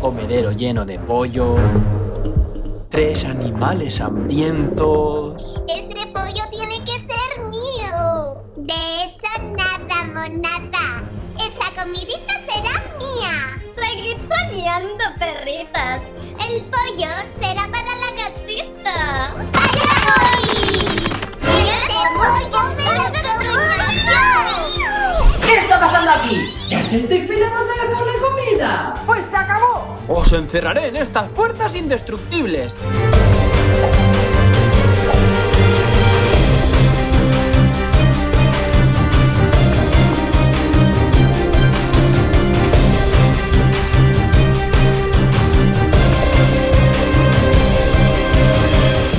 comedero lleno de pollo. Tres animales hambrientos. Ese pollo tiene que ser mío. De eso nada, monada. Esa comidita será mía. Seguid soñando, perritas. El pollo será para la gatita. ¡Allá voy! ¡Ese pollo me lo como yo! ¿Qué está pasando aquí? ¿Ya se otra vez por la ¡Pues se acabó! Os encerraré en estas puertas indestructibles.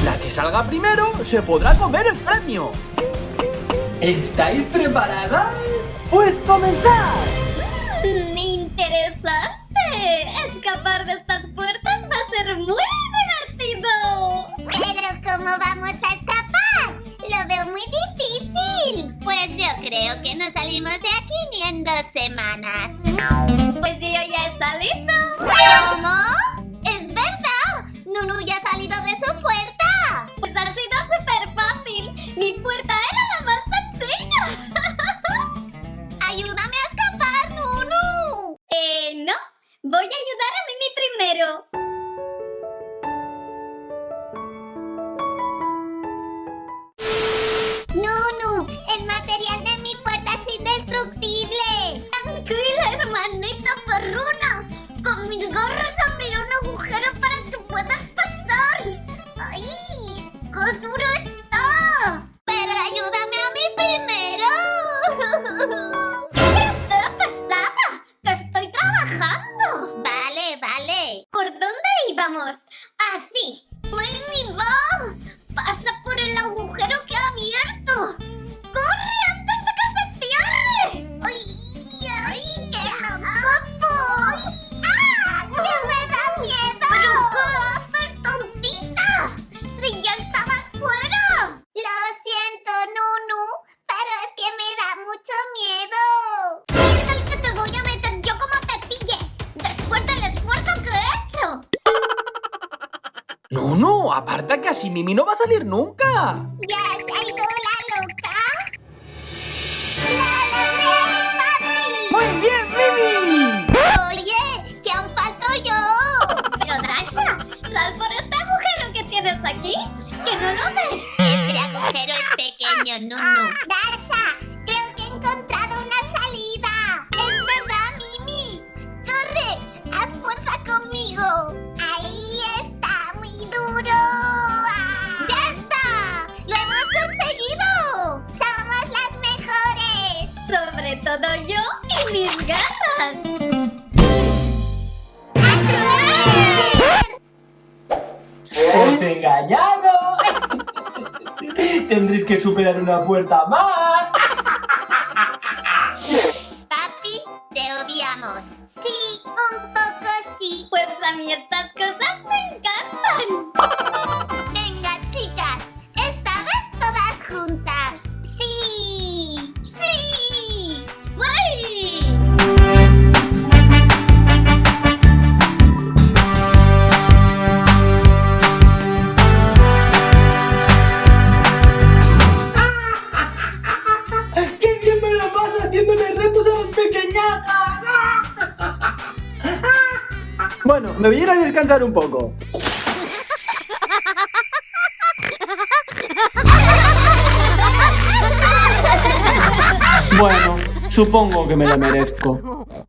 La que salga primero se podrá comer el premio. ¿Estáis preparadas? ¡Pues comenzad! Interesante. Escapar de estas puertas va a ser muy divertido. Pero ¿cómo vamos a escapar? Lo veo muy difícil. Pues yo creo que nos salimos de aquí ni en dos semanas. Pues yo ya he salido. ¿Cómo? ¡Es verdad! Nunu ya ha salido de su puerta. Íbamos? Así. No, no, aparta que así Mimi no va a salir nunca. ¿Ya ido la loca? ¡La logré, papi! ¡Muy bien, Mimi! Oye, que aún falto yo. Pero Draxa, sal por este agujero que tienes aquí. ¿Que no lo ves? Este agujero es pequeño, Nunu. Darsa, creo que he todo yo y mis garras. ¡Os he engañado! Tendréis que superar una puerta más. Papi, te odiamos. Sí, un poco sí. Pues a mí estas cosas me encantan. Bueno, me voy a ir a descansar un poco. Bueno, supongo que me la merezco.